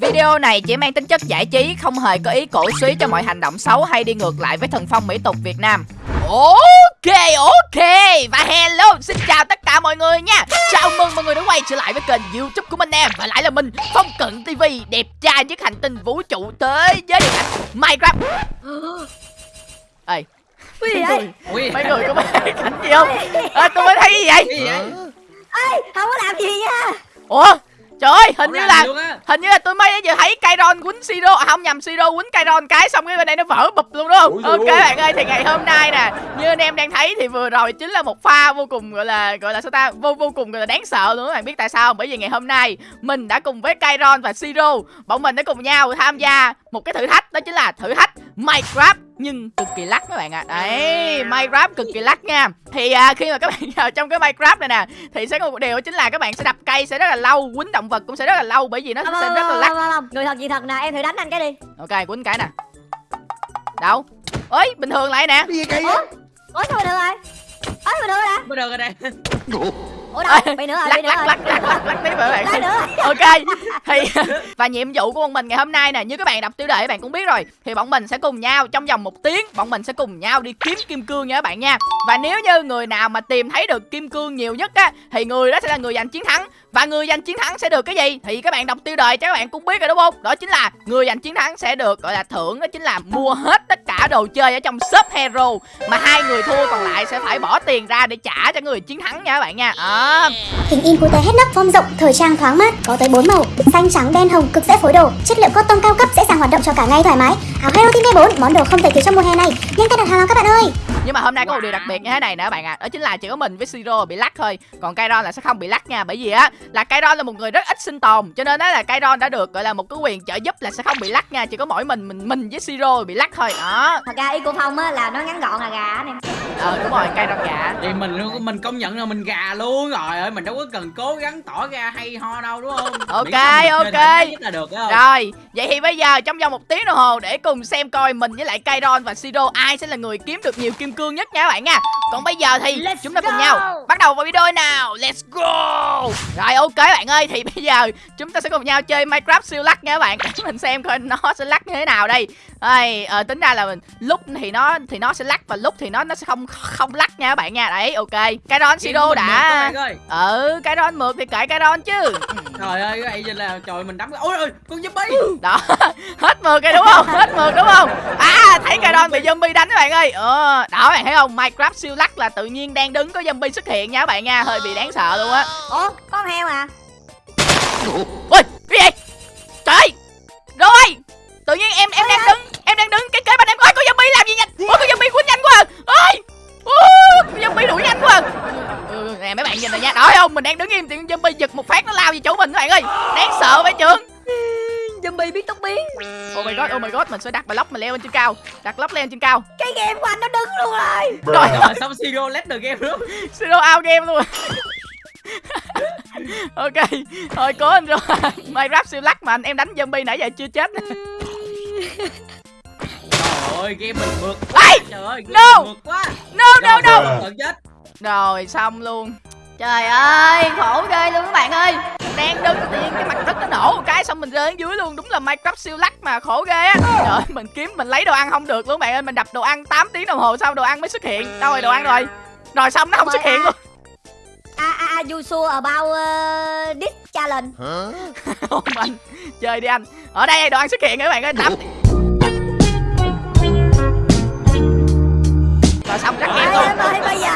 Video này chỉ mang tính chất giải trí, không hề có ý cổ suý cho mọi hành động xấu hay đi ngược lại với thần phong mỹ tục Việt Nam. Ok, ok Và hello, xin chào tất cả mọi người nha Chào mừng mọi người đã quay trở lại với kênh youtube của mình em Và lại là mình, Phong Cận TV Đẹp trai nhất hành tinh vũ trụ thế giới điện ảnh Minecraft Ê, vậy? Ui, mấy người có thấy cảnh gì không? Ê, tôi mới thấy gì vậy? cái gì vậy? Ê, không có làm gì nha Ủa, trời ơi, hình như là. Hình như là tôi mới vừa thấy Kairon quýnh Siro à, Không nhầm Siro quýnh Kairon cái Xong cái bên đây nó vỡ bụp luôn đúng không giời Ok ơi. bạn ơi thì ngày hôm nay nè Như anh em đang thấy thì vừa rồi chính là một pha vô cùng gọi là Gọi là sao ta Vô vô cùng gọi là đáng sợ luôn các bạn biết tại sao không? Bởi vì ngày hôm nay Mình đã cùng với Kairon và Siro Bọn mình đã cùng nhau tham gia một cái thử thách Đó chính là thử thách Minecraft nhưng cực kỳ lắc các bạn ạ à. Đấy, Minecraft cực kỳ lắc nha Thì à, khi mà các bạn vào trong cái Minecraft này nè Thì sẽ có một điều chính là các bạn sẽ đập cây sẽ rất là lâu Quýnh động vật cũng sẽ rất là lâu Bởi vì nó Không, sẽ rất là không, lắc không, không, Người thật gì thật nè, em thử đánh anh cái đi Ok quýnh cái nè Đâu Ơi bình thường lại nè Gì vậy? Ủa? Ủa sao mình được rồi? Sao mình được rồi nè? Mới được rồi đây. Ủa đâu? Bị nữa rồi, lắc nữa lắc rồi lắc lắc lắc lắc Lắc bạn. Nữa. Rồi ok. Thì và nhiệm vụ của bọn mình ngày hôm nay nè như các bạn đọc tiêu đề các bạn cũng biết rồi thì bọn mình sẽ cùng nhau trong vòng một tiếng bọn mình sẽ cùng nhau đi kiếm kim cương nha các bạn nha. Và nếu như người nào mà tìm thấy được kim cương nhiều nhất á thì người đó sẽ là người giành chiến thắng. Và người giành chiến thắng sẽ được cái gì? Thì các bạn đọc tiêu đề cho các bạn cũng biết rồi đúng không? Đó chính là người giành chiến thắng sẽ được gọi là thưởng đó chính là mua hết tất cả đồ chơi ở trong shop hero. Mà hai người thua còn lại sẽ phải bỏ tiền ra để trả cho người chiến thắng nha các bạn nha. À, Hình in cô cute hết nắp form rộng, thời trang thoáng mát, có tới 4 màu, xanh trắng đen hồng cực dễ phối đồ, chất liệu cotton cao cấp dễ dàng hoạt động cho cả ngày thoải mái. Áo Hero Team V4 món đồ không thể thiếu trong mùa hè này. Nhanh tay đặt hàng nào các bạn ơi. Nhưng mà hôm nay có một điều đặc biệt như thế này nè các bạn ạ. À. Đó chính là chỉ có mình với Siro bị lắc thôi. Còn Kairon là sẽ không bị lắc nha. Bởi vì á là Kairon là một người rất ít sinh tồn. Cho nên á là Kairon đã được gọi là một cái quyền trợ giúp là sẽ không bị lắc nha. Chỉ có mỗi mình mình mình với Siro bị lắc thôi. Đó. Thật ra ý của Phong á là nó ngắn gọn là gà anh em Ờ đúng rồi Kairon gà. Thì mình luôn- mình công nhận là mình gà luôn rồi ơi. Mình đâu có cần cố gắng tỏ ra hay ho đâu đúng không? Ok, Ok. Rồi vậy thì bây giờ trong vòng một tiếng đồng hồ Để cùng xem coi mình với lại Kairon và Siro Ai sẽ là người kiếm được nhiều kim cương nhất nha các bạn nha. Còn bây giờ thì Let's chúng ta cùng go. nhau Bắt đầu vào video nào? Let's go. Rồi ok bạn ơi Thì bây giờ chúng ta sẽ cùng nhau chơi Minecraft siêu lắc nha các bạn. Để mình xem coi nó sẽ lắc như thế nào đây Đây, ờ, tính ra là mình lúc thì nó thì nó sẽ lắc và lúc thì nó nó sẽ không không lắc nha các bạn nha. Đấy, ok. Kairon Game Siro đã các bạn ơi. Ừ, Kairon mượt thì kệ Kairon chứ. Ừ, Trời ơi cái giờ là trời mình đấm ôi ôi con zombie. Đó, hết mượt rồi đúng không? Hết mượt đúng không? À, thấy Kairon bị zombie đánh các bạn ơi. Ờ, đó các bạn thấy không? Minecraft siêu lắc là tự nhiên đang đứng có zombie xuất hiện nha các bạn nha, hơi bị đáng sợ luôn á. Ủa, con heo à? Ui, cái gì? Trời ơi. Rồi. Tự nhiên em em đang đứng, em đang đứng cái kế bên em. Ôi, con zombie làm gì nhanh? Ôi, con zombie quýnh nhanh quá. à. Ôi. Ôi, con zombie đuổi nhanh quá. à. Ừ, nè mấy bạn nhìn này nha. Đó thấy không? Mình đang đứng im thì con zombie giật một phát nó lao về chỗ mình các bạn ơi. Đáng sợ vậy trưởng. Zombie biết tốc biến Oh my god, oh my god, mình sẽ đặt block mình leo lên trên cao. Đặt block lên trên cao. Cái game của anh nó đứng luôn rồi Rồi, Rồi xong Siro let the game luôn. Zero out game luôn. ok, thôi cố anh rồi. Minecraft siêu lắc mà anh em đánh zombie nãy giờ chưa chết. Trời ơi game mình mượt. Ê! Trời ơi game No! mượt quá. No, no, no. Rồi, Tận chết. Rồi xong luôn Trời ơi khổ ghê luôn các bạn ơi Đang đứng tự nhiên cái mặt đất nó nổ một cái xong mình rơi xuống dưới luôn Đúng là Minecraft siêu lắc mà khổ ghê á Trời ơi mình kiếm mình lấy đồ ăn không được luôn các bạn ơi Mình đập đồ ăn 8 tiếng đồng hồ sau đồ ăn mới xuất hiện Đâu rồi đồ ăn rồi Rồi xong nó không xuất hiện luôn À, à, à, you sure about uh, this challenge Không anh Chơi đi anh. Ở đây đồ ăn xuất hiện rồi các bạn ơi? Đập Rồi xong rắc game luôn. em ơi, bây giờ.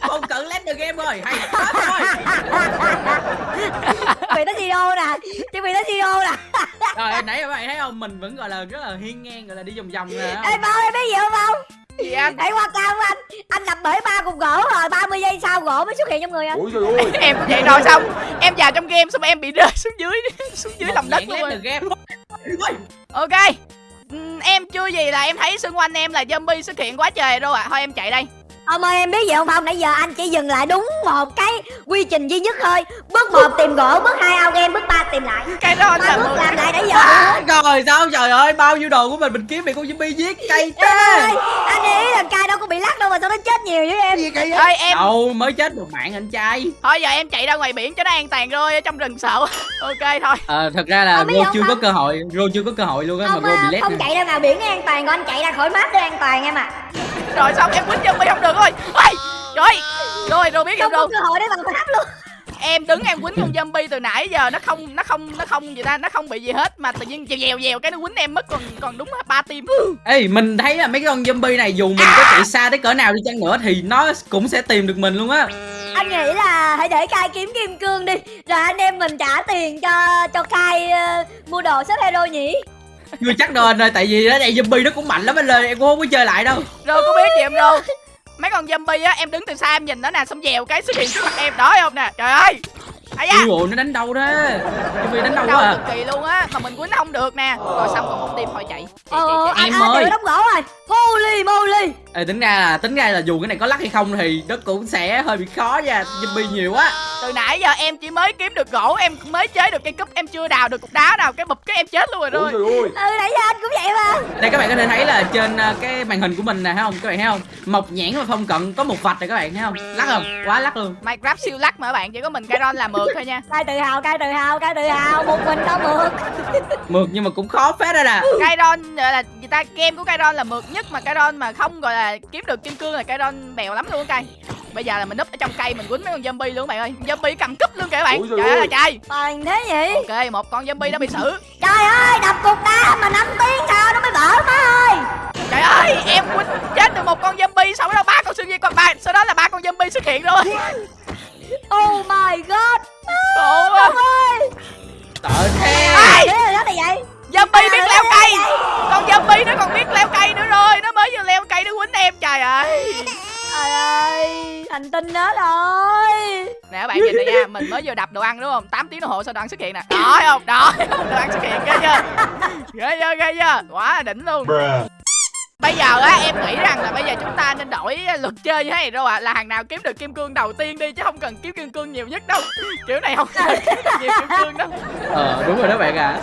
Không cần let the game rồi. Hay quá rồi. Vì nó Siro nè. Chứ vì nó Siro nè. Rồi nãy các bạn thấy không? Mình vẫn gọi là rất là hiên ngang gọi là đi vòng vòng nè. Ê Bao em biết gì không Bao Gì anh? Hãy qua cao anh. Anh đập bể ba cục gỗ rồi 30 giây sau gỗ mới xuất hiện trong người anh. Ôi trời ơi. Em cũng vậy rồi xong. Em vào trong game xong em bị rơi xuống dưới Xuống dưới lòng đất luôn. Ok. Ừm, Em chưa gì là em thấy xung quanh em là zombie xuất hiện quá trời rồi ạ. Thôi em chạy đây Ông ơi em biết gì không? Phong Nãy giờ anh chỉ dừng lại đúng một cái quy trình duy nhất thôi. Bước một tìm gỗ Bước hai ao game Bước ba tìm lại. Cái đó Ba là bước làm lại nãy giờ. À, rồi sao? Trời ơi bao nhiêu đồ của mình mình kiếm bị con zombie giết cay thế. anh nghĩ là cay đâu có bị lắc đâu mà sao nó chết nhiều với em. Gì vậy? Ơi em đâu mới chết một mạng anh trai. Thôi giờ em chạy ra ngoài biển cho nó an toàn rồi ở trong rừng sợ. Ok thôi. Ờ thật ra là Rô không chưa có không? cơ hội Rô chưa có cơ hội luôn á mà Rô bị à, lét không chạy ra ngoài biển an toàn còn anh chạy ra khỏi map để an toàn em à rồi xong em quýnh zombie không được rồi. Ôi trời rồi rồi biết không có đâu cơ hội để vào map luôn. Em đứng em quýnh con zombie từ nãy giờ nó không nó không nó không gì ta nó không bị gì hết mà tự nhiên dèo dèo dèo cái nó quýnh em mất còn còn đúng ba tim Ê mình thấy là mấy con zombie này dù mình có chạy xa tới cỡ nào đi chăng nữa thì nó cũng sẽ tìm được mình luôn á. Anh nghĩ là hãy để cai kiếm kim cương đi rồi anh em mình trả tiền cho cho cai ờ, mua đồ xếp hero nhỉ chưa chắc đâu anh ơi tại vì đó đây zombie nó cũng mạnh lắm, anh ơi em cũng không có chơi lại đâu. Rồi có biết gì em đâu? Mấy con zombie á, em đứng từ xa em nhìn nó nè, xong dèo cái xuất hiện trước mặt em. Đó không nè? Trời ơi! Ai da. Ui nó đánh đâu thế Zombie đánh đâu đau quá à. cực kỳ luôn á mà mình quýnh không được nè. Rồi xong còn một tim thôi chạy. Ờ anh Em ơi. đóng gỗ rồi. Holy moly. Ê, tính ra là tính ra là dù cái này có lắc hay không thì nó cũng sẽ hơi bị khó nha. Zombie nhiều quá. Từ nãy giờ em chỉ mới kiếm được gỗ em mới chế được cây cúp em chưa đào được cục đá nào cái bụp cái em chết luôn rồi ừ nãy giờ anh cũng vậy mà. Đây các bạn có thể thấy là trên ờ, cái màn hình của mình nè thấy không? Các bạn thấy không? Mộc nhãn và phong cận có một vạch này các bạn thấy không? Lắc không? Quá lắc luôn. Minecraft siêu lắc mà các bạn chỉ có mình Kairon là mượt thôi nha. cai tự hào cai tự hào cai tự hào. Một mình đâu mượt. Mượt nhưng mà cũng khó phết ra nè. Kairon gọi là người ta game của Kairon là mượt nhất mà Kairon mà không gọi là kiếm được kim cương là Kairon bèo lắm luôn cay. Bây giờ là mình núp ở trong cây mình quýnh mấy con zombie luôn các bạn ơi. Zombie cầm cúp luôn kìa các bạn trời ơi là trời. Toàn thế nhỉ? Ok một con zombie đã bị xử. Trời ơi đập cục đá mà 5 tiếng sao nó mới vỡ má ơi. Trời ơi em quýnh chết được một con zombie sau đó ba con siêu di còn ba sau đó là ba con zombie xuất hiện rồi. Oh my god quá ơi! Tợ thế Ai? thế là đó là vậy? Zombie biết leo cây. con zombie nó còn biết leo cây nữa rồi. Nó mới vừa leo cây nó quýnh em trời ơi. Trời ơi thành tinh đó rồi. Nè các bạn nhìn này nha. Mình mới vừa đập đồ ăn đúng không? 8 tiếng đồng hồ sau đồ ăn xuất hiện nè. Đó thấy không? Đó thấy không? đồ ăn xuất hiện ghê chưa? Ghê chưa? Ghê chưa? Quá đỉnh luôn. Bruh bây giờ á em nghĩ rằng là bây giờ chúng ta nên đổi luật chơi như thế này đâu ạ. Là hàng nào kiếm được kim cương đầu tiên đi chứ không cần kiếm kim cương nhiều nhất đâu. Kiểu này không cần kiếm được nhiều kim cương đâu. Ờ đúng rồi đó bạn ạ.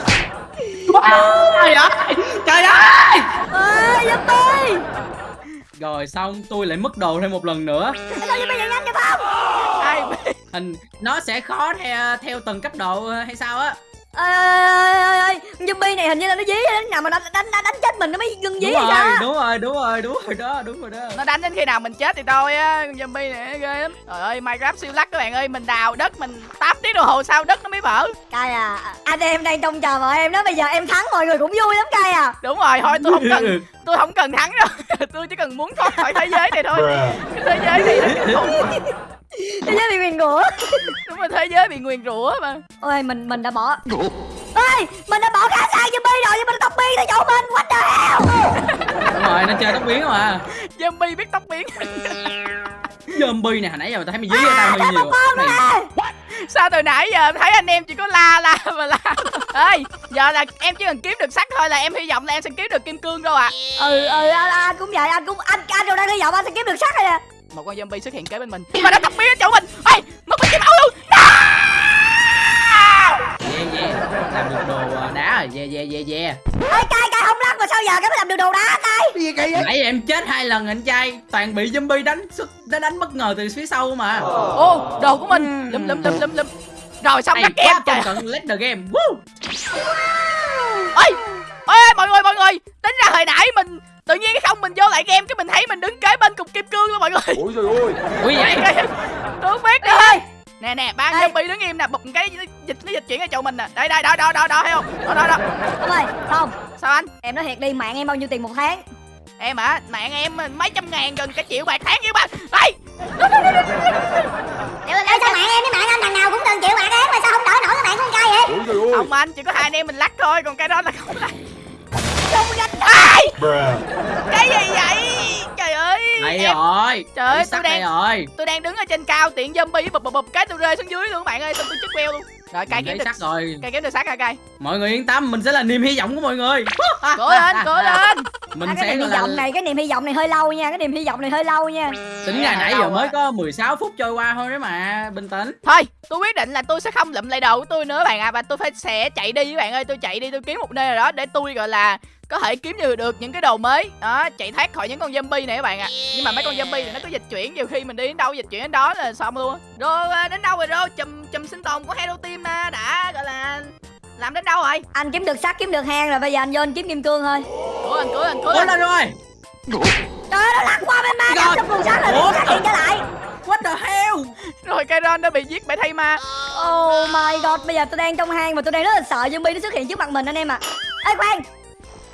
Trời ơi trời ơi! Ơi zombie rồi xong tôi lại mất đồ thêm một lần nữa. Sao nhanh không. Hình nó sẽ khó theo theo từng cấp độ hay sao á ơi ơi zombie này hình như là nó dí đến nào mà đánh đánh đánh, đánh chết mình nó mới ngưng dí đúng rồi đúng rồi đúng rồi đúng rồi đó đúng rồi đó. Nó đánh đến khi nào mình chết thì thôi á con zombie này ghê lắm. Trời ơi minecraft siêu lắc các bạn ơi mình đào đất mình 8 tiếng đồng hồ sau đất nó mới vỡ cay à anh em đang trông chờ mọi em đó bây giờ em thắng mọi người cũng vui lắm cay à. Đúng rồi thôi tôi không cần tôi không cần thắng đâu. Tôi chỉ cần muốn thoát khỏi thế giới này thôi. Thế giới này nó kinh khủng thế giới bị nguyền rủa. Đúng rồi thế giới bị nguyền rủa mà. Ôi mình mình đã bỏ. Ơi mình đã bỏ khá xa zombie rồi nhưng mình tóc bi tới chỗ mình. What the hell? Đúng rồi nó chơi tóc biến mà. Zombie biết tóc biến. Zombie này hồi nãy giờ tao thấy mày dí ra tao hơi nhiều. sao từ nãy giờ thấy anh em chỉ có la la mà la. Ơi giờ là em chỉ cần kiếm được sắt thôi là em hy vọng là em sẽ kiếm được kim cương đâu ạ. Ừ ừ anh, anh cũng vậy anh cũng anh anh đâu đang hy vọng anh sẽ kiếm được sắt rồi nè một con zombie xuất hiện kế bên mình. Mà nó biến ở chỗ mình. Ê mất mình kiếm máu luôn. Yeah yeah. Làm được đồ à, đá rồi. Yeah yeah yeah yeah. Ơi cay cay không lắc mà sao giờ cái mới làm được đồ đá cay? Gì kỳ vậy nãy em chết hai lần anh trai. Toàn bị zombie đánh xuất nó đánh bất ngờ từ phía sau mà. Ô đồ của mình. Lum lum lum lum lum rồi xong game quá trời cận let the game. Woo! ơi ôi ơi mọi người mọi người. Tính ra hồi nãy mình tự nhiên cái không mình vô lại game cái mình thấy mình đứng kế bên cục kim cương luôn mọi người. Ôi trời ơi. Ui vậy? Tôi biết ơi nè nè ba zombie đứng im nè bụp cái dịch nó dịch chuyển ở chỗ mình nè. Đây đây đó đó đó đó thấy không? Đó đó đó. Ông ơi không sao anh? Em nói thiệt đi mạng em bao nhiêu tiền một tháng? Em hả? Mạng em mấy trăm ngàn gần cả triệu bạc tháng với ba. Ê Ê sao mạng em với mạng anh thằng nào cũng cần chịu mạng em mà sao không đỡ nổi cái mạng con trai vậy? Ôi trời ơi. Không anh chỉ có hai anh em mình lắc thôi còn cái đó là không lắc. Không bruh. Cái gì vậy? Trời ơi đây em rồi Trời ơi, tôi sắt đang- rồi. tôi đang đứng ở trên cao tiện zombie bụp bụp bụp cái tôi rơi xuống dưới luôn bạn ơi xong tôi chết queo luôn. Rồi cay kiếm được sắc rồi. cay kiếm được sắc hả cay mọi người yên tâm mình sẽ là niềm hy vọng của mọi người. Cố lên cố lên. Mình à, cái sẽ niềm hy là vọng này cái niềm hy vọng này hơi lâu nha cái niềm hy vọng này hơi lâu nha. Tính ra Dạ, nãy giờ mới có 16 phút trôi qua thôi đấy mà bình tĩnh. Thôi tôi quyết định là tôi sẽ không lụm lại đồ của tôi nữa bạn ạ. Và tôi phải sẽ chạy đi với bạn ơi. Tôi chạy đi tôi kiếm một nơi nào đó để tôi gọi là có thể kiếm được được những cái đồ mới. Đó chạy thoát khỏi những con zombie này các bạn ạ. Nhưng mà mấy con zombie này nó có dịch chuyển nhiều khi mình đi đến đâu dịch chuyển đến đó là xong luôn. Rồi à, đến đâu rồi rồi chùm chùm sinh tồn của hero team à, đã gọi là làm đến đâu rồi? Anh kiếm được sắt kiếm được hang rồi bây giờ anh vô anh kiếm kim cương thôi. Cố lên cố lên cố cố lên lên rồi. Trời ơi nó lăn qua bên Kairon đã bị giết bởi thay ma oh my god bây giờ tôi đang trong hang và tôi đang rất là sợ zombie nó xuất hiện trước mặt mình anh em ạ. Ê khoan.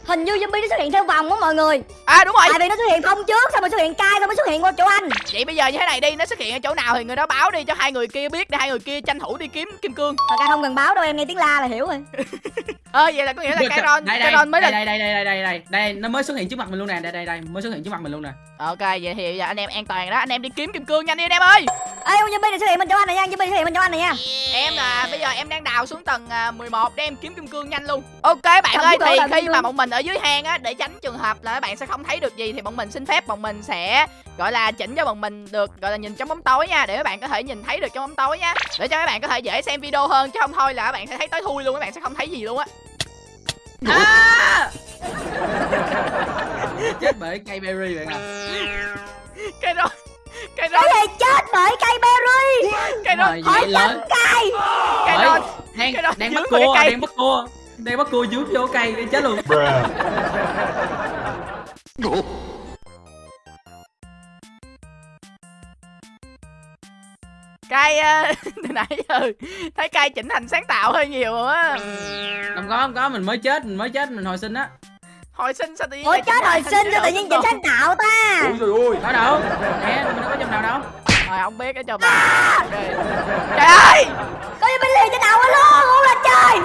Hình như zombie nó xuất hiện theo vòng á mọi người. À đúng rồi. Tại vì nó xuất hiện không trước xong rồi xuất hiện cai xong mới xuất hiện qua chỗ anh. Vậy bây giờ như thế này đi nó xuất hiện ở chỗ nào thì người đó báo đi cho hai người kia biết để hai người kia tranh thủ đi kiếm kim cương. Thật ra không cần báo đâu em nghe tiếng la là hiểu rồi. Ơ vậy là có nghĩa là Kairon đây đây Kairon mới là đây đây đây đây đây đây đây nó mới xuất hiện trước mặt mình luôn nè. Đây đây đây mới xuất hiện trước mặt mình luôn nè. Ok vậy thì bây giờ anh em an toàn đó. Anh em đi kiếm kim cương nhanh đi anh em ơi ê con zombie này xuất hiện bên chỗ anh này nha. Zombie xuất hiện bên chỗ anh này nha. Em là bây giờ em đang đào xuống tầng à, 11 để em kiếm kim cương nhanh luôn. Ok bạn Cầm ơi thì khi mà bọn mình ở dưới hang á để tránh trường hợp là các bạn sẽ không thấy được gì thì bọn mình xin phép bọn mình sẽ gọi là chỉnh cho bọn mình được gọi là nhìn trong bóng tối nha để các bạn có thể nhìn thấy được trong bóng tối nha. Để cho các bạn có thể dễ xem video hơn chứ không thôi là các bạn sẽ thấy tối thui luôn các bạn sẽ không thấy gì luôn á. À! chết bởi cây berry bạn à. Cái đó cái đó cái gì chết bởi cây berry. Cái đó lớn cay cái Bởi- đó đang cái đó đang bắt cua cây. đang bắt cua. Đang bắt cua dưới vô cây để chết luôn. Cay à, từ nãy giờ thấy cay chỉnh thành sáng tạo hơi nhiều á. Không có không có mình mới chết mình mới chết mình hồi sinh á hồi sinh sao tự nhiên ủa lại chết hồi sinh cái cho tự nhiên tồn? sáng tạo ta. Có đâu nè mình đâu có trong nào đâu. Thôi không biết ở cho bà Ok. Trời ơi! Có zombie liền trên đầu luôn ui là trời.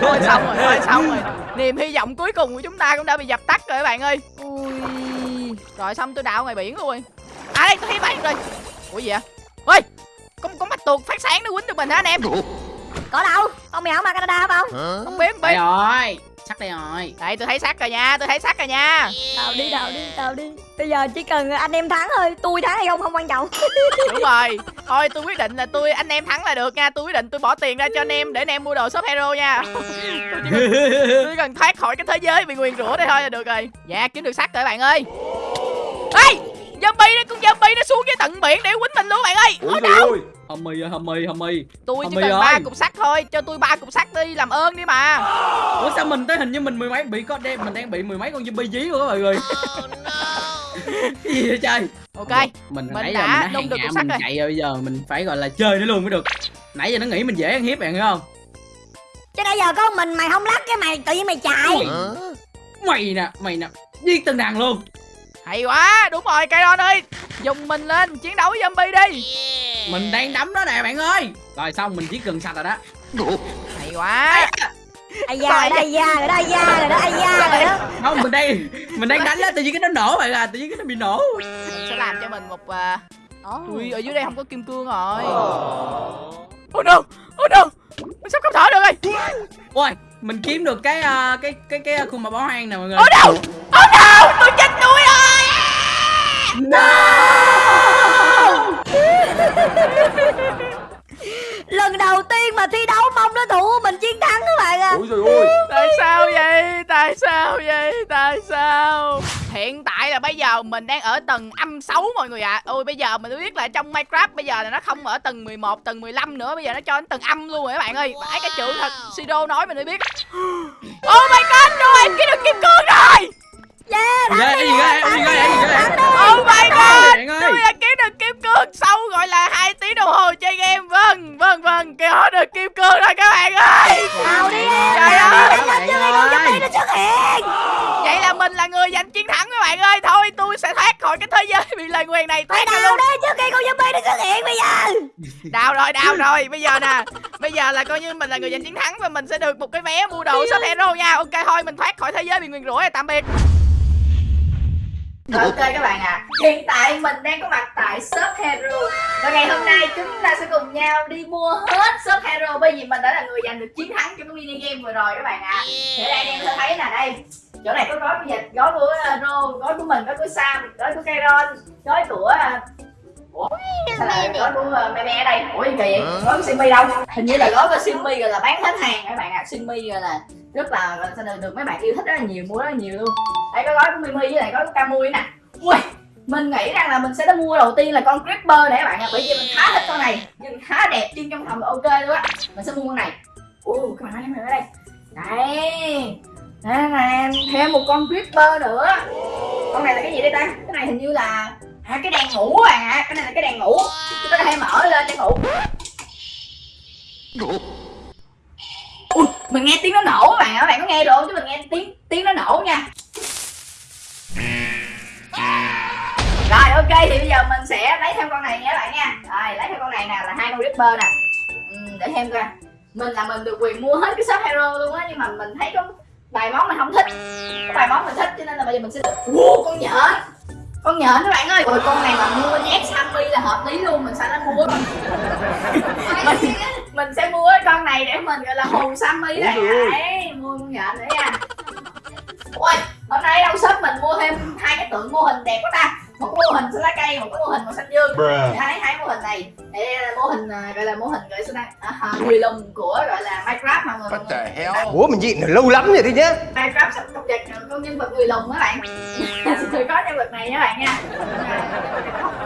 Thôi xong rồi, thôi xong rồi. Niềm hy vọng cuối cùng của chúng ta cũng đã bị dập tắt rồi các bạn ơi. Ui. Rồi xong tôi đào ngoài biển luôn. Rồi À đây tôi thấy bạn rồi. Ủa gì vậy? Ôi Có, có mắt tuột phát sáng nó quýnh được mình hả anh em? Có đâu con mèo mà Canada không? Không biết không biết. Rồi sắt đây rồi. Đây tôi thấy sắt rồi nha Tôi thấy sắt rồi nha. Đào đi đào đi đào đi. Bây giờ chỉ cần anh em thắng thôi tôi thắng hay không không quan trọng. Đúng rồi. Thôi tôi quyết định là tôi anh em thắng là được nha Tôi quyết định tôi bỏ tiền ra cho anh em Để anh em mua đồ shop hero nha. Tôi chỉ cần, tôi cần thoát khỏi cái thế giới bị nguyền rủa đây thôi là được rồi. Dạ kiếm được sắt rồi bạn ơi. Ê Zombie nó con zombie nó xuống dưới tận biển để quýnh mình luôn bạn ơi Ôi đâu? hầm mì ơi hầm mì hầm mì. Tôi chỉ cần ơi. ba cục sắt thôi Cho tôi ba cục sắt đi làm ơn đi mà. Ủa sao mình tới hình như mình mười mấy bị có đêm mình đang bị mười mấy con zombie dí luôn á mọi người. Cái gì vậy trời? Ok. Mình, Mình nãy đã giờ mình đã được cục sắt rồi. chạy rồi bây giờ mình phải gọi là chơi nó luôn mới được. Nãy giờ nó nghĩ mình dễ ăn hiếp bạn hiểu không? Chứ nãy giờ có mình mày không lắc cái mày tự nhiên mày chạy. Mày nè mày nè giết từng đàn luôn Hay quá Đúng rồi Kairon ơi. Dùng mình lên chiến đấu với zombie đi. Mình đang đấm nó nè bạn ơi. Rồi xong mình giết gần sạch rồi đó. Hay quá. Ai da rồi đó ai da rồi đó ai da rồi đó ai da rồi đó. Không mình đang mình đang đánh nó tự nhiên cái nó nổ bạn à tự nhiên cái nó bị nổ. Mình sẽ làm cho mình một à... Ồ. Ui ở dưới đây không có kim cương rồi. Oh no Oh no Mình sắp không thở được rồi. Ôi mình kiếm được cái ờ, cái cái cái khuôn mặt bỏ hoang nè mọi người. Oh no Oh no Tôi lần đầu tiên mà thi đấu mong đối thủ của mình chiến thắng các bạn à Tại sao vậy? Tại sao vậy? Tại sao? Hiện tại là bây giờ mình đang ở tầng âm 6 mọi người ạ. Ôi bây giờ mình mới biết là trong Minecraft Bây giờ là nó không ở tầng 11 Tầng 15 nữa. Bây giờ nó cho đến tầng âm luôn rồi các bạn ơi. Phải cái chữ thật Sido nói mình mới biết. Oh my god Rồi em kiếm được kim cương rồi. Yeah gì vậy cái gì vậy cái gì vậy cái gì vậy Oh my god bạn ơi. Tôi đã kiếm được kim cương sau gọi là hai tiếng đồng hồ chơi game. Vâng vâng vâng. Có được kim cương rồi các bạn ơi. Nào đi. Em Trời ơi. Vậy là mình là người giành chiến thắng các bạn ơi. Thôi tôi sẽ thoát khỏi cái thế giới bị lời nguyền này. Thoát ra đào luôn. đi trước khi con zombie nó xuất hiện bây giờ. Đào rồi đào rồi. Bây giờ nè Bây giờ là coi như mình là người giành chiến thắng Và mình sẽ được một cái vé mua đồ shop hero nha. Ok thôi mình thoát khỏi thế giới bị nguyền rủa rồi tạm biệt Ok các bạn ạ. Hiện tại mình đang có mặt tại shop Hero. Và ngày hôm nay chúng ta sẽ cùng nhau đi mua hết shop Hero Bởi vì mình đã là người giành được chiến thắng trong cái mini game vừa rồi các bạn ạ. Thì đây em sẽ thấy nè đây Chỗ này có gói của dịch, gói của uh, Rô, gói của mình, gói của Sam, gói của Kairon Gói của... Ủa? Sao lại gói của Mẹ Mẹ ở đây? Ủa kỳ vậy? Gói của Simmy đâu? Hình như là gói của Simmy rồi là bán hết hàng các bạn ạ Simmy rồi là rất là, là sao được, được mấy bạn yêu thích rất là nhiều, mua rất là nhiều luôn Đây có gói của Mimi với lại gói của Camui nè Ui, mình nghĩ rằng là mình sẽ mua đầu tiên là con Creeper này các bạn ạ Bởi vì mình khá thích con này Nhưng khá đẹp, chân trong phòng là ok luôn á Mình sẽ mua con này Ủa, các bạn thấy mình ở đây Đây Đây nè, thêm một con Creeper nữa Con này là cái gì đây ta? Cái này hình như là À cái đèn ngủ à? Cái này là cái đèn ngủ. Chúng ta có thể mở lên để ngủ. Ui, mình nghe tiếng nó nổ mà bạn ạ, các bạn có nghe được? Chứ mình nghe tiếng tiếng nó nổ nha. Rồi ok thì bây giờ mình sẽ lấy thêm con này nha các bạn nha. Rồi lấy thêm con này nè là hai con Ripper nè. Ừ, Để thêm coi. Mình là mình được quyền mua hết cái shop hero luôn á Nhưng mà mình thấy có bài món mình không thích. Có bài món mình thích cho nên là bây giờ mình sẽ Wow con nhện. Con nhện các bạn ơi. Ôi con này mà mua nhét Sammy là hợp lý luôn Mình sẽ nó mua mình, mình sẽ mua cái con này để mình gọi là hù Sammy này Đấy mua con nhện nữa nha. Ôi hôm nay đâu shop mình mua thêm hai cái tượng mô hình đẹp quá ta một cái mô hình xanh lá cây một cái mô hình màu xanh dương. Bruh. hai hai mô hình này. Đây là mô hình à, gọi là mô hình gọi là à, à, người lùn của gọi là minecraft mà mình the hell? Ủa mình gì lâu lắm rồi đi nhá minecraft sắp cập nhật con nhân vật người lùn các bạn. Thì có nhân vật này các bạn nha.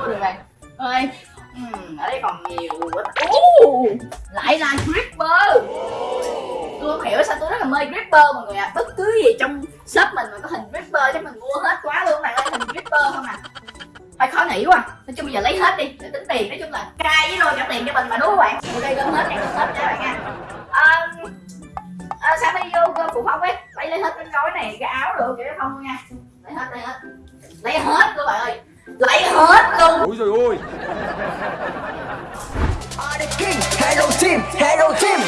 Được bạn ơi Ừm, ở đây còn nhiều quá uh, lại là Creeper tôi không hiểu sao tôi rất là mê Creeper mọi người ạ. À. bất cứ gì trong shop mình mà có hình Creeper chắc mình mua hết quá luôn bạn ơi hình Creeper không à. Phải khó nghĩ quá. Nói chung bây giờ lấy hết đi để tính tiền nói chung là cai với rồi trả tiền cho mình mà đúng không bạn? Ok gom hết gom hết cho bạn nha. À, à, sao đi vô phụ phong ấy lấy lấy hết cái gói này cái áo được cái không nha. Lấy hết lấy hết. Lấy hết luôn bạn ơi. Lấy hết luôn. Ôi trời ơi. King, Hello Team, Hello Team